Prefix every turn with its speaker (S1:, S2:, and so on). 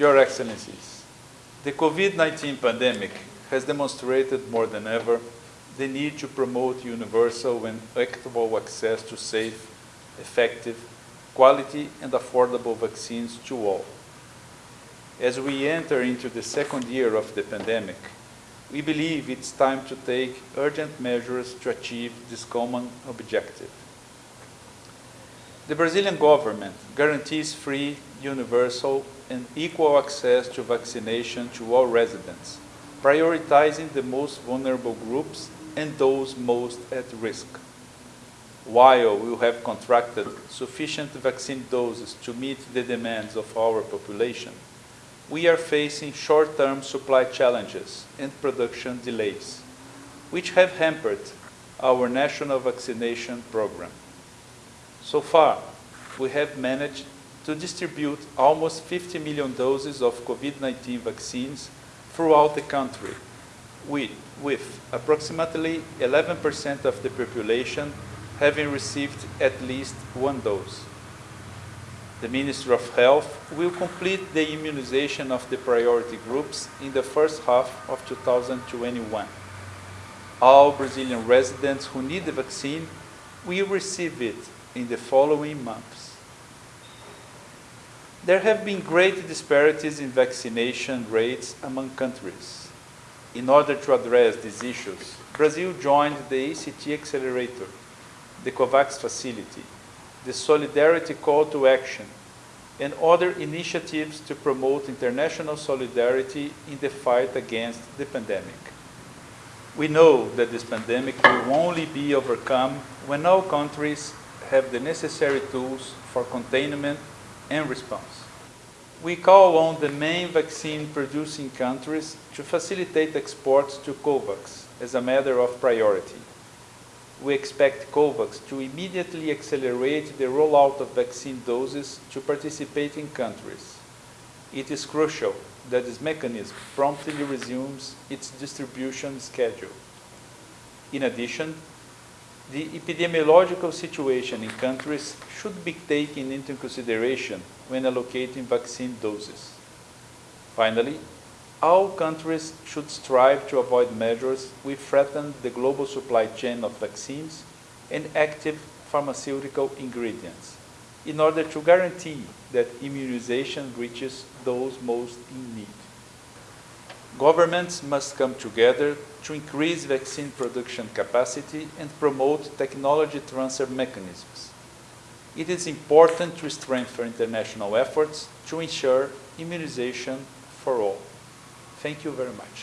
S1: Your Excellencies, the COVID-19 pandemic has demonstrated more than ever the need to promote universal and equitable access to safe, effective, quality and affordable vaccines to all. As we enter into the second year of the pandemic, we believe it's time to take urgent measures to achieve this common objective. The Brazilian government guarantees free, universal, and equal access to vaccination to all residents, prioritizing the most vulnerable groups and those most at risk. While we have contracted sufficient vaccine doses to meet the demands of our population, we are facing short-term supply challenges and production delays, which have hampered our national vaccination program. So far, we have managed to distribute almost 50 million doses of COVID-19 vaccines throughout the country, with, with approximately 11% of the population having received at least one dose. The Ministry of Health will complete the immunization of the priority groups in the first half of 2021. All Brazilian residents who need the vaccine will receive it in the following months. There have been great disparities in vaccination rates among countries. In order to address these issues, Brazil joined the ACT Accelerator, the COVAX facility, the Solidarity Call to Action, and other initiatives to promote international solidarity in the fight against the pandemic. We know that this pandemic will only be overcome when all countries have the necessary tools for containment and response. We call on the main vaccine-producing countries to facilitate exports to COVAX as a matter of priority. We expect COVAX to immediately accelerate the rollout of vaccine doses to participating countries. It is crucial that this mechanism promptly resumes its distribution schedule. In addition, the epidemiological situation in countries should be taken into consideration when allocating vaccine doses. Finally, all countries should strive to avoid measures which threaten the global supply chain of vaccines and active pharmaceutical ingredients in order to guarantee that immunization reaches those most in need. Governments must come together to increase vaccine production capacity and promote technology transfer mechanisms. It is important to strengthen international efforts to ensure immunization for all. Thank you very much.